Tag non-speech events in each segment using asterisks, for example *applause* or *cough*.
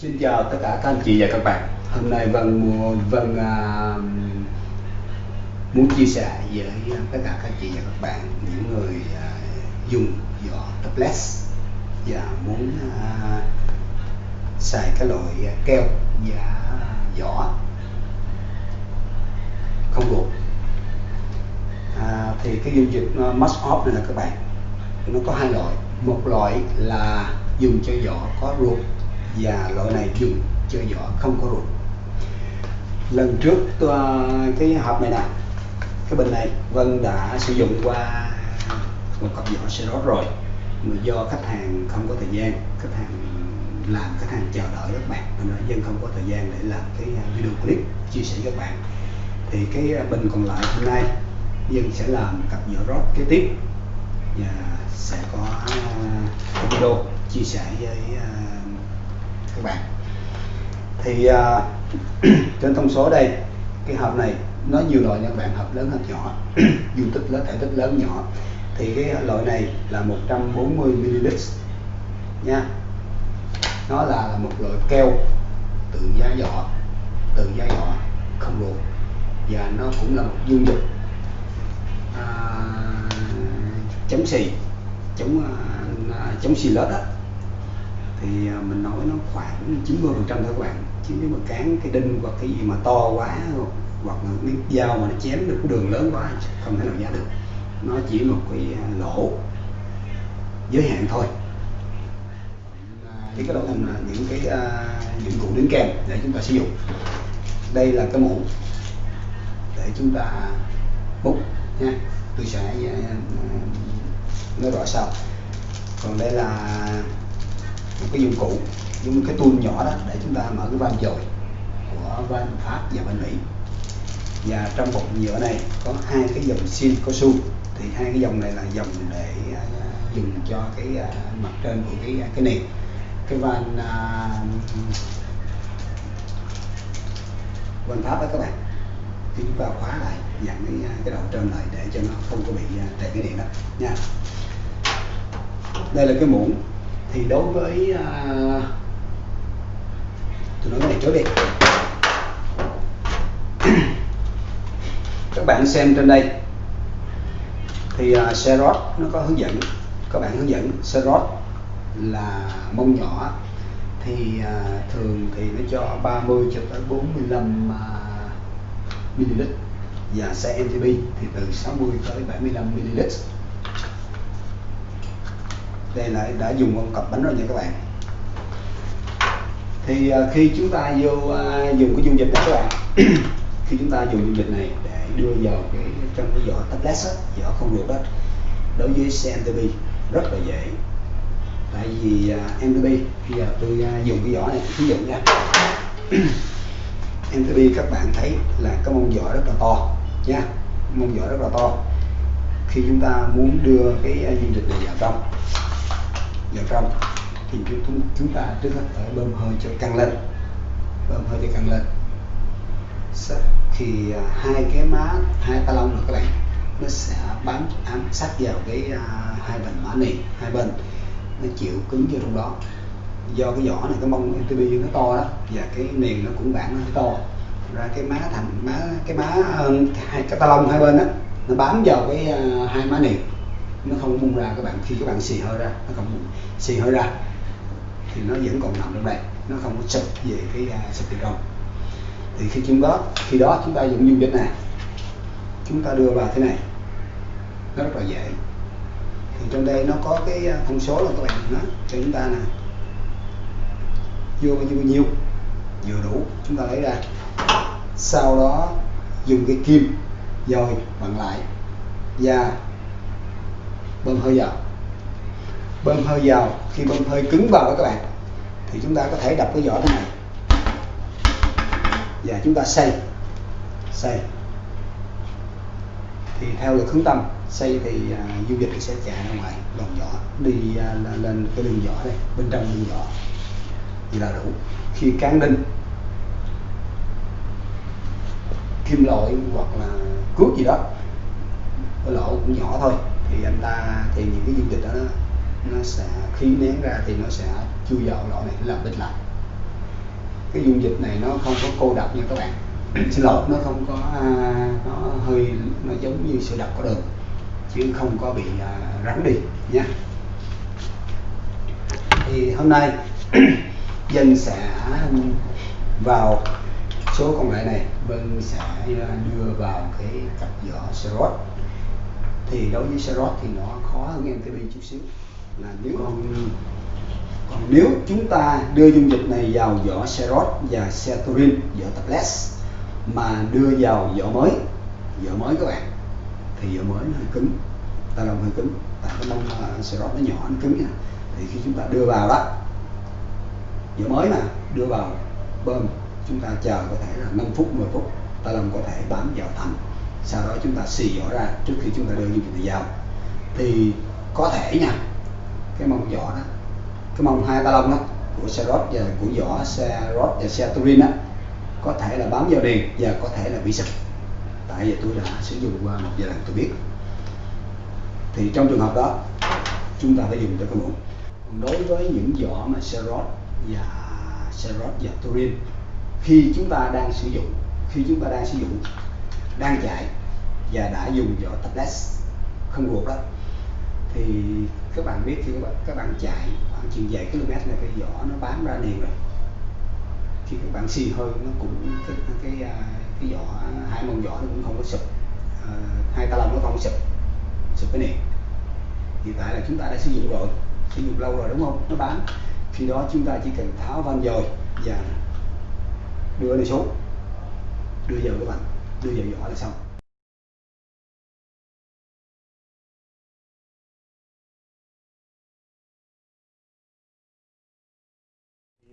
Xin chào tất cả các anh chị và các bạn. Hôm nay Vân Vân à, muốn chia sẻ với tất cả các anh chị và các bạn những người à, dùng vỏ tablet và muốn à, xài cái loại keo và vỏ không ruột. À, thì cái dung dịch must off này là các bạn nó có hai loại một loại là dùng cho vỏ có ruột và loại này dùng cho vỏ không có ruột. Lần trước tôi, cái hộp này nè cái bình này Vân đã sử dụng qua một cặp vỏ xe rót rồi. Mà do khách hàng không có thời gian khách hàng làm khách hàng chờ đợi các bạn. Nên là dân không có thời gian để làm cái ờ, video clip chia sẻ các bạn. Thì cái ờ, bình còn lại hôm nay dân sẽ làm cặp vỏ rót kế tiếp. Và sẽ có video chia sẻ với uh, các bạn. Thì uh, *clears throat* trên thông số đây cái hộp này nó nhiều loại nha các bạn hộp lớn hộp nhỏ *clears throat* dung tích lớn thể tích lớn nhỏ. Thì cái loại này là 140 ml nha. Nó là một loại keo tự giá giỏ tự giá giỏ không ruột và nó cũng là một dung dịch à, chống xì chống à, chống xì lết á thì à, mình nói nó khoảng 90 phần trăm thôi các bạn. Chứ nếu mà cán cái đinh hoặc cái gì mà to quá hoặc là cái dao mà nó chém được cái đường lớn quá không thể nào giá được. Nó chỉ một cái à, lỗ giới hạn thôi. Thì cái đó là những cái uh, dụng cụ đính kèm để chúng ta sử dụng. Đây là cái mũ để chúng ta bút nha. Tôi sẽ uh, nói rõ sau. Còn đây là một cái dụng cụ, giống cái tuôn nhỏ đó, để chúng ta mở cái van dồi của van pháp và van mỹ. Và trong bọc nhựa này có hai cái dòng xin cao su. Thì hai cái dòng này là dòng để à, dùng cho cái à, mặt trên của cái à, cái này cái van van pháp đó các bạn. Thì chúng ta khóa lại dặn cái cái đầu trên lại để cho nó không có bị trầy cái điện đó. Nha. Đây là cái muỗng thì đối với à, uh, tôi nói cái này trước đi các bạn xem trên đây. Thì à, uh, xe nó có hướng dẫn. Các bạn hướng dẫn serot là mông nhỏ. Thì uh, thường thì nó cho 30 cho tới 45 uh, ml và xe MTB thì từ 60 tới 75 ml đây là đã dùng con cặp bánh rồi nha các bạn. Thì à, khi chúng ta vô à, dùng cái dung dịch này các bạn *clears throat* khi chúng ta dùng dung dịch này để đưa vào cái trong cái vỏ tablet á, vỏ không được đó đối với CMTB rất là dễ. Tại vì à, MTB bây giờ tôi dùng cái vỏ này ví dụ nha. *clears throat* MTB các bạn thấy là cái mông vỏ rất là to nha mông vỏ rất là to. Khi chúng ta muốn đưa cái dung dịch này vào trong vào trong thì chúng chúng ta trước hết phải bơm hơi cho căng lên. Bơm hơi cho căng lên. Thì à, hai cái má hai ta lông này các bạn nó sẽ bám ám sát vào cái uh, hai bên má này hai bên. Nó chịu cứng vô trong đó. Do cái vỏ này cái mông MTB nó to đó và cái nền nó cũng bản nó to. Ra cái má thành má cái má hai cái ta lông hai bên đó nó bám vào cái uh, hai má nền nó không bung ra các bạn khi các bạn xì hơi ra nó không bung. Xì hơi ra thì nó vẫn còn nằm trong đây nó không có sụp về cái uh, sụp từ thì khi chúng đó khi đó chúng ta dùng dung dịch này chúng ta đưa vào thế này. Nó rất là dễ. Thì trong đây nó có cái à, thông số là các bạn nó cho chúng ta nè. Vô bao nhiêu bao nhiêu vừa đủ chúng ta lấy ra. Sau đó dùng cái kim dồi bằng lại và bơm hơi vào. Bơm hơi vào khi bơm hơi cứng vào đó các bạn thì chúng ta có thể đập cái vỏ thế này. Và chúng ta xây xây thì theo lực hướng tâm xây thì à, uh, dung dịch sẽ chạy ra ngoài lòng vỏ đi uh, lên cái đường vỏ đây bên trong đường vỏ. Thì là đủ. Khi cán đinh kim loại hoặc là cuốc gì đó cái lỗ cũng nhỏ thôi thì anh ta thì những cái dung dịch đó nó, sẽ khí nén ra thì nó sẽ chui vào lỗ này làm bít lại. Cái dung dịch này nó không có cô đặc nha các bạn. *clears throat* Xin lỗi nó không có à, nó hơi nó giống như sữa đặc có đường chứ không có bị à, rắn đi nhé. Thì hôm nay *clears throat* dân sẽ vào số công nghệ này. Vân sẽ à, đưa vào cái cặp giỏ serot thì đối với serot thì nó khó hơn MTB chút xíu. Là nếu còn, còn nếu chúng ta đưa dung dịch này vào vỏ serot và ceturin vỏ tablet mà đưa vào vỏ mới vỏ mới các bạn thì vỏ mới nó hơi cứng ta lông hơi cứng. Tại cái bông uh, serot nó nhỏ nó cứng nha. Thì khi chúng ta đưa vào đó vỏ mới mà đưa vào bơm chúng ta chờ có thể là 5 phút 10 phút ta lông có thể bám vào thành sau đó chúng ta xì vỏ ra trước khi chúng ta đưa dung dịch vào thì có thể nha, cái mông vỏ đó, cái mông hai ba lông đó của serot và của vỏ serot và ceturin á, có thể là bám vào đèn và có thể là bị sập tại vì tôi đã sử dụng qua một vài lần tôi biết. Thì trong trường hợp đó, chúng ta phải dùng cho cái muỗng. Đối với những vỏ mà serot và serot và turin, khi chúng ta đang sử dụng, khi chúng ta đang sử dụng đang chạy và đã dùng vỏ tablet không ruột đó. Thì các bạn biết khi các bạn, các bạn chạy khoảng chừng vài km là cái vỏ nó bám ra liền rồi. Khi các bạn xì hơi nó cũng cái cái cái, cái vỏ hai mông vỏ nó cũng không có sụp. À, hai ta lông nó không sụp sụp cái nền. Hiện tại là chúng ta đã sử dụng rồi sử dụng lâu rồi đúng không? Nó bám. Khi đó chúng ta chỉ cần tháo van dồi và đưa nó xuống đưa vào cái bằng đưa vào giỏ là xong.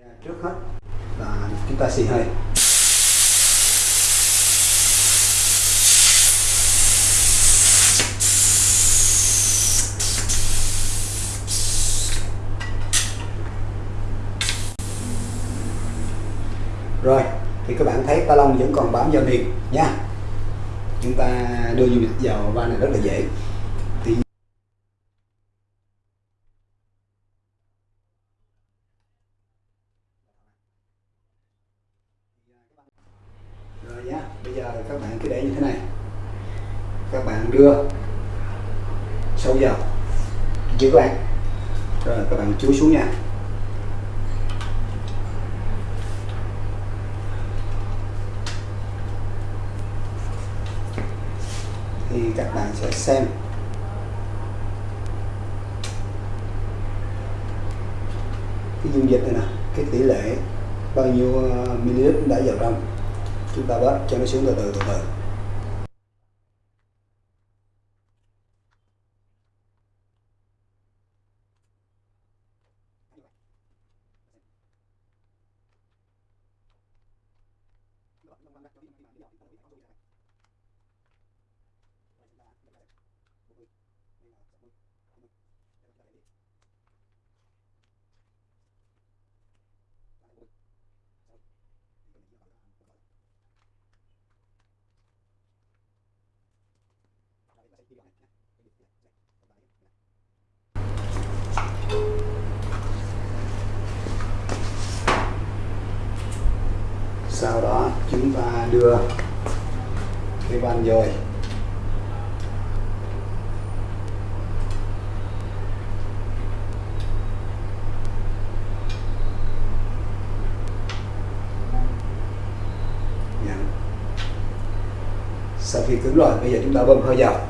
À, trước hết là chúng ta xì hơi rồi thì các bạn thấy ta lông vẫn còn bám vào miệng nha. Chúng ta đưa du lịch vào van này rất là dễ. Thì rồi nhá, bây giờ các bạn cứ để như thế này. Các bạn đưa sâu vào. Chưa các bạn. Rồi các bạn chú xuống nha. Thì các bạn sẽ xem. Cái dung dịch này nè, cái tỷ lệ bao nhiêu ờ, ml đã vào trong. Chúng ta bớt cho nó xuống từ từ từ từ. sau và đưa cái van dời dạ. sau khi cứng rồi bây giờ chúng ta bơm hơi vào.